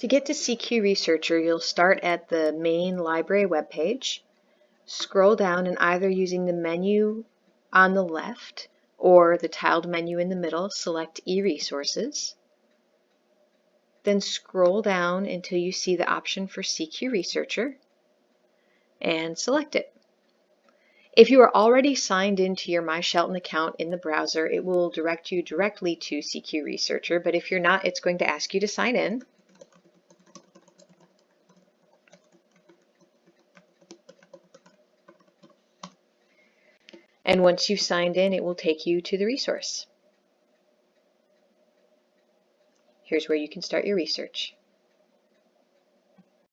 To get to CQ Researcher, you'll start at the main library webpage, scroll down and either using the menu on the left or the tiled menu in the middle, select eResources. Then scroll down until you see the option for CQ Researcher and select it. If you are already signed into your My Shelton account in the browser, it will direct you directly to CQ Researcher, but if you're not, it's going to ask you to sign in. And once you've signed in, it will take you to the resource. Here's where you can start your research.